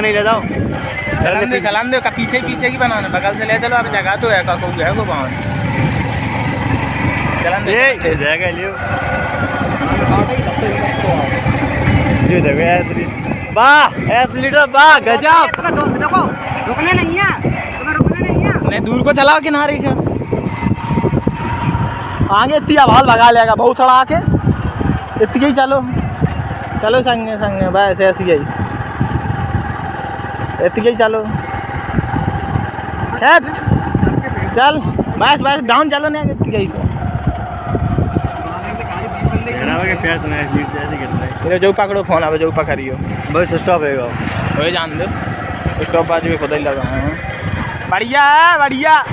संग नहीं ले जाओ। चलान दे चलान दे का पीछे पीछे की बनाना। बगल से ले चलो अब जगह तो है का को है को पावन चलान दे। ये जाएगा लियो ये देखो एथलीट। वाह एथलीट वाह गजब। देखो रुकने नहीं है तुम्हें रुकने नहीं है। नहीं दूर को चला किनारे का। आगे इतनी आवाज़ भगा लेगा बहुत चढ़ा आके इतनी ही चलो। चलो संगे संगे बस ऐसी ही। ही चलो। खेच चल बस बस डाउन चलो नहीं मेरा जो पकड़ो फ़ोन आवे जो पकड़ियो बस स्टॉप है वही जान दो। स्टॉप बाजू में खुद ही लगा बढ़िया है। बढ़िया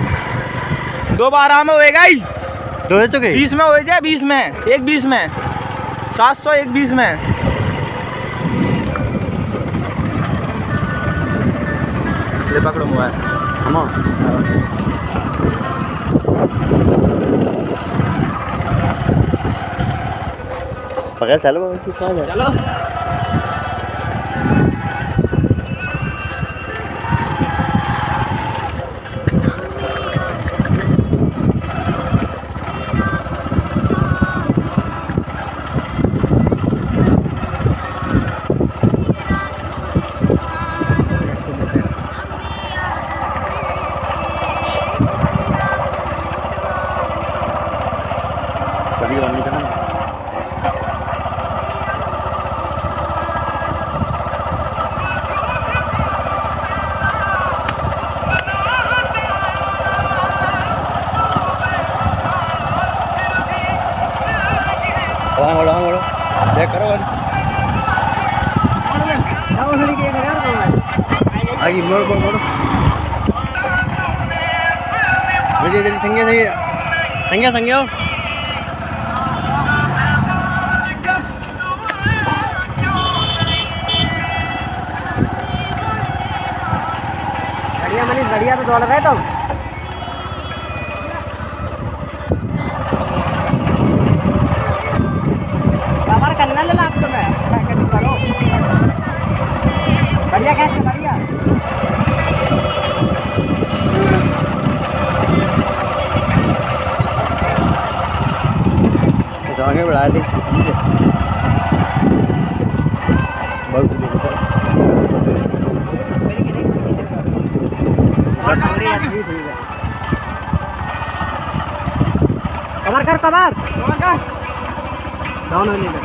दो बारह में होएगा ही दो चुके बीस में हो जाए बीस में। एक बीस में। सात सौ एक बीस में। le va a cromoar. Vamos. Pagal, chalo, chalo. करो आगे मोड़ मोड़, मोड़ो। जल्दी जल्दी संगे संगे। संगे आओ बढ़िया मनीष, बढ़िया तो दौड़ रहे तुम कवर करना लेना आप तुम्हें पैकेट करो बढ़िया कैसे बढ़िया तो आगे बढ़ा दी बहुत कवर कर कवर। कवर कर। डाउन होने दे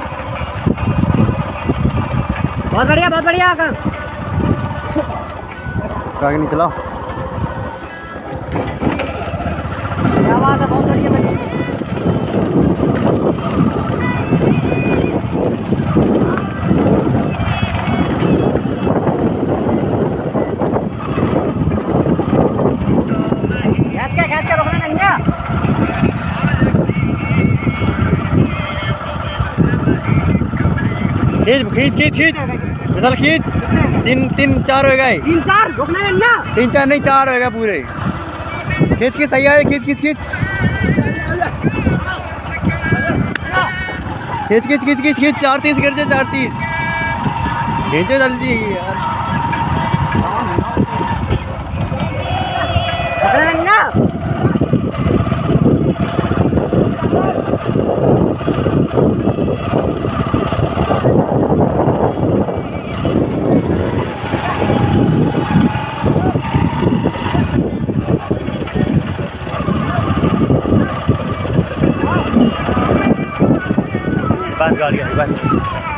बहुत बढ़िया बहुत बढ़िया आगे। नहीं चलाओ क्या बात है बहुत बढ़िया बढ़िया खींच खींच नहीं खींच खींच खींच खींच। खींच। तीन तीन चार हो गए। तीन चार रोकना नहीं ना। तीन चार नहीं चार होएगा पूरे। खींच के सही आए खींच खींच खींच। खींच खींच खींच खींच खींच चार तीस कर चार तीस। खींचो जल्दी यार रोकना नहीं ना बस गाड़ी बस।